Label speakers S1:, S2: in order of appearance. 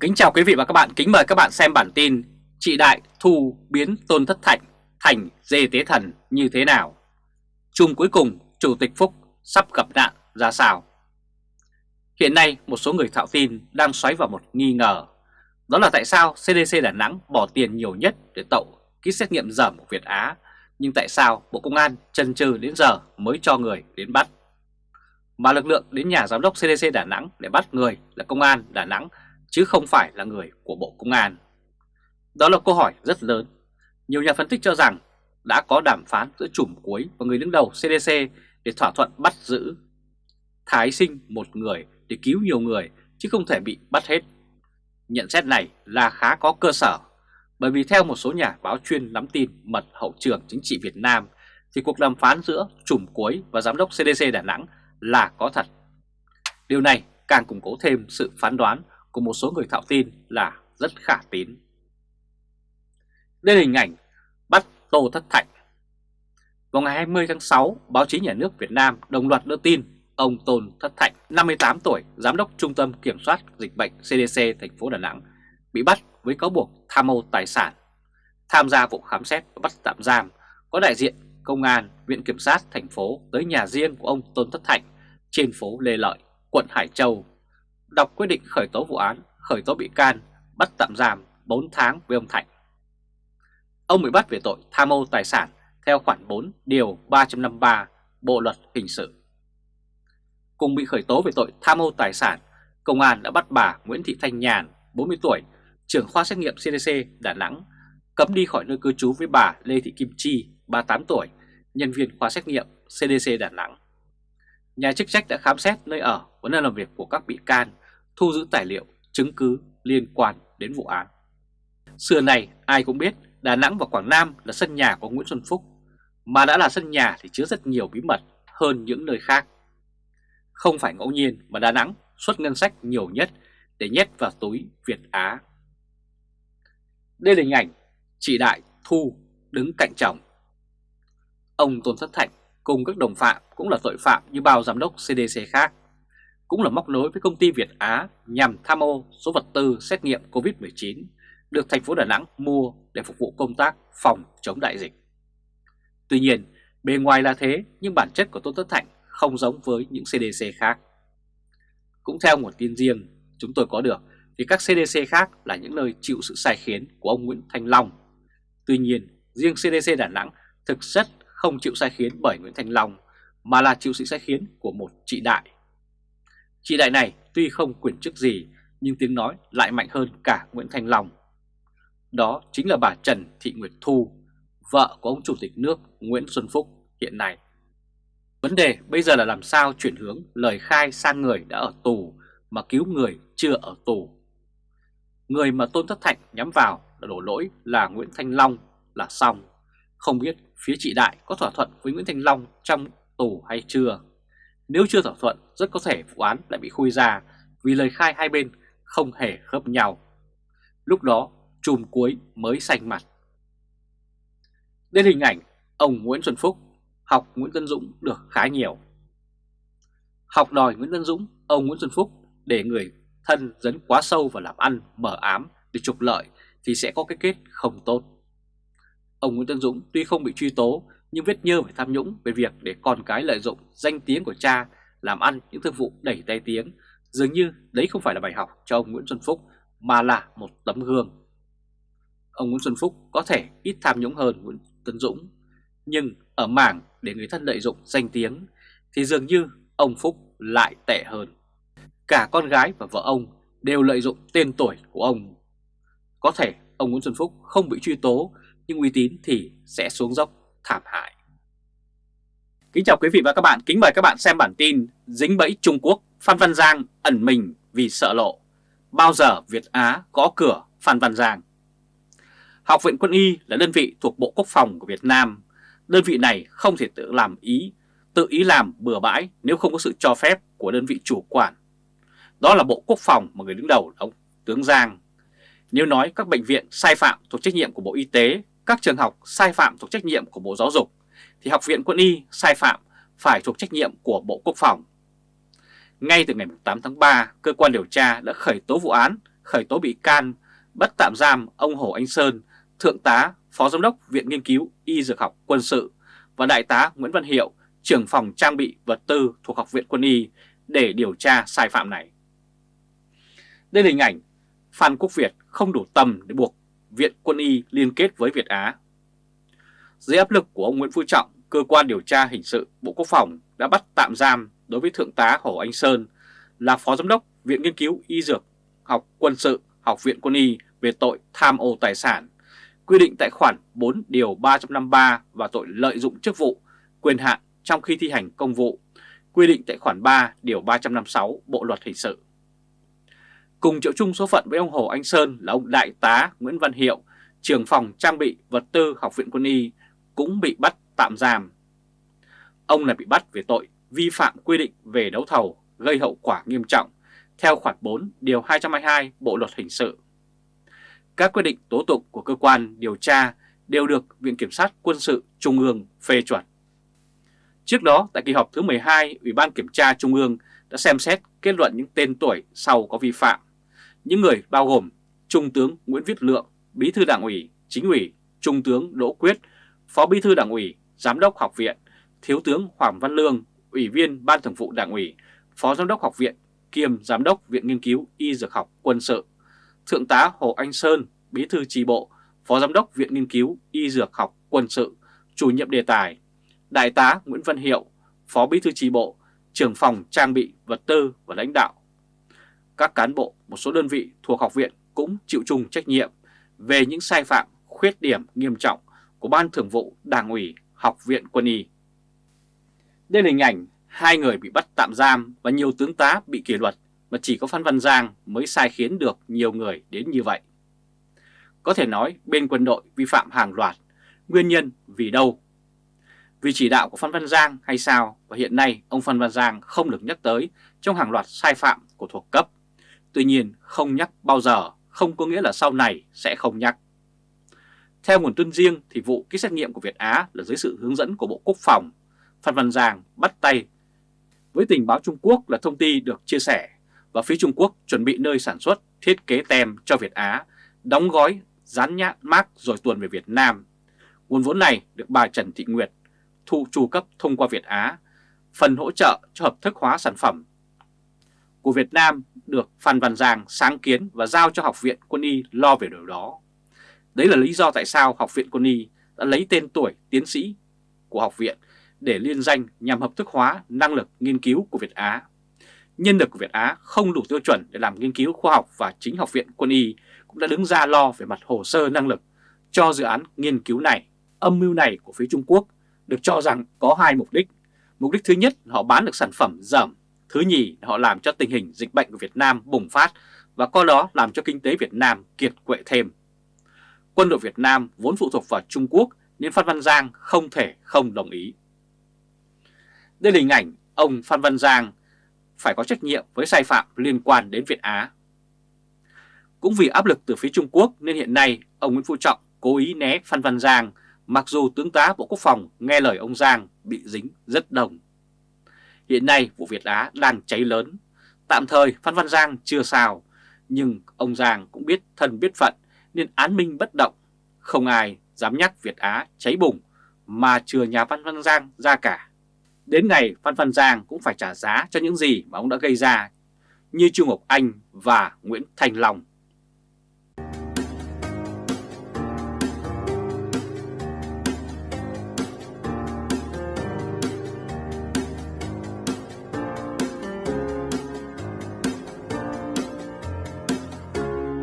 S1: Kính chào quý vị và các bạn, kính mời các bạn xem bản tin Chị Đại thu biến Tôn Thất Thạnh thành dê tế thần như thế nào? Chung cuối cùng, Chủ tịch Phúc sắp gặp nạn ra sao? Hiện nay, một số người thạo tin đang xoáy vào một nghi ngờ. Đó là tại sao CDC Đà Nẵng bỏ tiền nhiều nhất để tậu ký xét nghiệm dởm của Việt Á, nhưng tại sao Bộ Công an chần chừ đến giờ mới cho người đến bắt? Mà lực lượng đến nhà giám đốc CDC Đà Nẵng để bắt người là Công an Đà Nẵng chứ không phải là người của Bộ Công an. Đó là câu hỏi rất lớn. Nhiều nhà phân tích cho rằng đã có đàm phán giữa chùm cuối và người đứng đầu CDC để thỏa thuận bắt giữ. Thái sinh một người để cứu nhiều người chứ không thể bị bắt hết. Nhận xét này là khá có cơ sở, bởi vì theo một số nhà báo chuyên nắm tin mật hậu trường chính trị Việt Nam, thì cuộc đàm phán giữa chùm cuối và giám đốc CDC Đà Nẵng là có thật. Điều này càng củng cố thêm sự phán đoán của một số người thạo tin là rất khả tín. Đây là hình ảnh bắt Tô Thất Thạnh. Vào ngày 20 tháng 6, báo chí nhà nước Việt Nam đồng loạt đưa tin ông Tôn Thất Thạnh, 58 tuổi, giám đốc Trung tâm Kiểm soát Dịch bệnh CDC thành phố Đà Nẵng, bị bắt với cáo buộc tham mô tài sản. Tham gia vụ khám xét và bắt tạm giam có đại diện Công an, Viện Kiểm sát thành phố tới nhà riêng của ông Tôn Thất Thạnh trên phố Lê Lợi, quận Hải Châu đọc quyết định khởi tố vụ án, khởi tố bị can, bắt tạm giam 4 tháng với ông Thạnh. Ông bị bắt về tội tham mô tài sản theo khoản 4 điều 353 Bộ Luật Hình sự. Cùng bị khởi tố về tội tham mô tài sản, công an đã bắt bà Nguyễn Thị Thanh Nhàn, 40 tuổi, trưởng khoa xét nghiệm CDC Đà Nẵng, cấm đi khỏi nơi cư trú với bà Lê Thị Kim Chi, 38 tuổi, nhân viên khoa xét nghiệm CDC Đà Nẵng. Nhà chức trách đã khám xét nơi ở và nơi làm việc của các bị can, thu giữ tài liệu, chứng cứ liên quan đến vụ án. Xưa này ai cũng biết Đà Nẵng và Quảng Nam là sân nhà của Nguyễn Xuân Phúc, mà đã là sân nhà thì chứa rất nhiều bí mật hơn những nơi khác. Không phải ngẫu nhiên mà Đà Nẵng xuất ngân sách nhiều nhất để nhét vào túi Việt Á. Đây là hình ảnh chị Đại Thu đứng cạnh chồng. Ông Tôn Thất Thạnh cùng các đồng phạm cũng là tội phạm như bao giám đốc CDC khác, cũng là móc nối với công ty Việt Á nhằm tham ô số vật tư xét nghiệm COVID-19 được thành phố Đà Nẵng mua để phục vụ công tác phòng chống đại dịch. Tuy nhiên, bề ngoài là thế nhưng bản chất của Tôn Tất Thạnh không giống với những CDC khác. Cũng theo nguồn tin riêng chúng tôi có được thì các CDC khác là những nơi chịu sự sai khiến của ông Nguyễn Thanh Long. Tuy nhiên, riêng CDC Đà Nẵng thực chất không chịu sai khiến bởi Nguyễn Thanh Long mà là chịu sự sai khiến của một chị đại. Chị đại này tuy không quyền chức gì nhưng tiếng nói lại mạnh hơn cả Nguyễn Thanh Long. Đó chính là bà Trần Thị Nguyệt Thu, vợ của ông Chủ tịch nước Nguyễn Xuân Phúc hiện nay. Vấn đề bây giờ là làm sao chuyển hướng lời khai sang người đã ở tù mà cứu người chưa ở tù. Người mà Tôn Thất Thạnh nhắm vào là đổ lỗi là Nguyễn Thanh Long là xong. Không biết phía chị Đại có thỏa thuận với Nguyễn Thanh Long trong tù hay chưa. Nếu chưa thỏa thuận, rất có thể vụ án lại bị khui ra vì lời khai hai bên không hề khớp nhau. Lúc đó, chùm cuối mới xanh mặt. Đến hình ảnh ông Nguyễn Xuân Phúc học Nguyễn Tân Dũng được khá nhiều. Học đòi Nguyễn Tân Dũng, ông Nguyễn Xuân Phúc để người thân dấn quá sâu vào làm ăn mở ám để trục lợi thì sẽ có cái kết không tốt. Ông Nguyễn Tân Dũng tuy không bị truy tố nhưng vết nhơ về tham nhũng về việc để con cái lợi dụng danh tiếng của cha làm ăn những thương vụ đẩy tay tiếng dường như đấy không phải là bài học cho ông Nguyễn Xuân Phúc, mà là một tấm gương. Ông Nguyễn Xuân Phúc có thể ít tham nhũng hơn Nguyễn tấn Dũng, nhưng ở mảng để người thân lợi dụng danh tiếng thì dường như ông Phúc lại tệ hơn. Cả con gái và vợ ông đều lợi dụng tên tuổi của ông. Có thể ông Nguyễn Xuân Phúc không bị truy tố, nhưng uy tín thì sẽ xuống dốc thảm hại. Kính chào quý vị và các bạn, kính mời các bạn xem bản tin Dính bẫy Trung Quốc, Phan Văn Giang ẩn mình vì sợ lộ. Bao giờ Việt Á có cửa Phan Văn Giang? Học viện Quân y là đơn vị thuộc Bộ Quốc phòng của Việt Nam. Đơn vị này không thể tự làm ý, tự ý làm bừa bãi nếu không có sự cho phép của đơn vị chủ quản. Đó là Bộ Quốc phòng mà người đứng đầu là ông Tướng Giang. Nếu nói các bệnh viện sai phạm thuộc trách nhiệm của Bộ Y tế các trường học sai phạm thuộc trách nhiệm của Bộ Giáo dục, thì Học viện Quân y sai phạm phải thuộc trách nhiệm của Bộ Quốc phòng. Ngay từ ngày 8 tháng 3, cơ quan điều tra đã khởi tố vụ án khởi tố bị can, bắt tạm giam ông Hồ Anh Sơn, Thượng tá, Phó Giám đốc Viện Nghiên cứu Y Dược học Quân sự và Đại tá Nguyễn Văn Hiệu, trưởng phòng trang bị vật tư thuộc Học viện Quân y để điều tra sai phạm này. Đây là hình ảnh Phan Quốc Việt không đủ tầm để buộc Viện Quân y liên kết với Việt Á. Dưới áp lực của ông Nguyễn Phú Trọng, cơ quan điều tra hình sự Bộ Quốc phòng đã bắt tạm giam đối với Thượng tá Hồ Anh Sơn là Phó Giám đốc Viện Nghiên cứu Y Dược học Quân sự Học viện Quân y về tội tham ô tài sản, quy định tại khoản 4 điều 353 và tội lợi dụng chức vụ, quyền hạn trong khi thi hành công vụ, quy định tại khoản 3 điều 356 Bộ Luật Hình sự. Cùng chịu chung số phận với ông Hồ Anh Sơn là ông Đại tá Nguyễn Văn Hiệu, trưởng phòng trang bị vật tư Học viện Quân y cũng bị bắt tạm giam. Ông này bị bắt về tội vi phạm quy định về đấu thầu gây hậu quả nghiêm trọng theo khoản 4 điều 222 Bộ Luật Hình sự. Các quyết định tố tụng của cơ quan điều tra đều được Viện Kiểm sát Quân sự Trung ương phê chuẩn. Trước đó, tại kỳ họp thứ 12, Ủy ban Kiểm tra Trung ương đã xem xét kết luận những tên tuổi sau có vi phạm. Những người bao gồm Trung tướng Nguyễn Viết Lượng, Bí thư Đảng ủy, Chính ủy, Trung tướng Đỗ Quyết, Phó Bí thư Đảng ủy, Giám đốc Học viện, Thiếu tướng Hoàng Văn Lương, Ủy viên Ban Thường vụ Đảng ủy, Phó Giám đốc Học viện, kiêm Giám đốc Viện Nghiên cứu Y Dược học Quân sự, Thượng tá Hồ Anh Sơn, Bí thư tri bộ, Phó Giám đốc Viện Nghiên cứu Y Dược học Quân sự, chủ nhiệm đề tài, Đại tá Nguyễn Văn Hiệu, Phó Bí thư tri bộ, trưởng phòng trang bị vật tư và lãnh đạo. Các cán bộ một số đơn vị thuộc học viện cũng chịu chung trách nhiệm về những sai phạm, khuyết điểm nghiêm trọng của Ban Thường vụ Đảng ủy Học viện Quân y. Đây là hình ảnh hai người bị bắt tạm giam và nhiều tướng tá bị kỷ luật mà chỉ có Phan Văn Giang mới sai khiến được nhiều người đến như vậy. Có thể nói bên quân đội vi phạm hàng loạt, nguyên nhân vì đâu? Vì chỉ đạo của Phan Văn Giang hay sao và hiện nay ông Phan Văn Giang không được nhắc tới trong hàng loạt sai phạm của thuộc cấp. Tuy nhiên không nhắc bao giờ không có nghĩa là sau này sẽ không nhắc. Theo nguồn tin riêng thì vụ ký xét nghiệm của Việt Á là dưới sự hướng dẫn của Bộ Quốc phòng. Phan Văn Giang bắt tay với tình báo Trung Quốc là thông tin được chia sẻ và phía Trung Quốc chuẩn bị nơi sản xuất thiết kế tem cho Việt Á, đóng gói, dán nhãn mác rồi tuần về Việt Nam. Nguồn vốn này được bà Trần Thị Nguyệt thu tru cấp thông qua Việt Á, phần hỗ trợ cho hợp thức hóa sản phẩm của Việt Nam được Phan Văn Giang sáng kiến và giao cho Học viện Quân y lo về điều đó. Đấy là lý do tại sao Học viện Quân y đã lấy tên tuổi tiến sĩ của học viện để liên danh nhằm hợp thức hóa năng lực nghiên cứu của Việt Á. Nhân lực của Việt Á không đủ tiêu chuẩn để làm nghiên cứu khoa học và chính Học viện Quân y cũng đã đứng ra lo về mặt hồ sơ năng lực cho dự án nghiên cứu này. Âm mưu này của phía Trung Quốc được cho rằng có hai mục đích. Mục đích thứ nhất họ bán được sản phẩm dởm, thứ nhì, họ làm cho tình hình dịch bệnh của Việt Nam bùng phát và coi đó làm cho kinh tế Việt Nam kiệt quệ thêm. Quân đội Việt Nam vốn phụ thuộc vào Trung Quốc nên Phan Văn Giang không thể không đồng ý. Đây là hình ảnh ông Phan Văn Giang phải có trách nhiệm với sai phạm liên quan đến Việt Á. Cũng vì áp lực từ phía Trung Quốc nên hiện nay ông Nguyễn Phú Trọng cố ý né Phan Văn Giang, mặc dù tướng tá Bộ Quốc phòng nghe lời ông Giang bị dính rất đồng. Hiện nay vụ Việt Á đang cháy lớn, tạm thời Phan Văn Giang chưa sao, nhưng ông Giang cũng biết thân biết phận nên án minh bất động, không ai dám nhắc Việt Á cháy bùng mà chừa nhà Phan Văn Giang ra cả. Đến ngày Phan Văn Giang cũng phải trả giá cho những gì mà ông đã gây ra như Trung Ngọc Anh và Nguyễn Thành Long.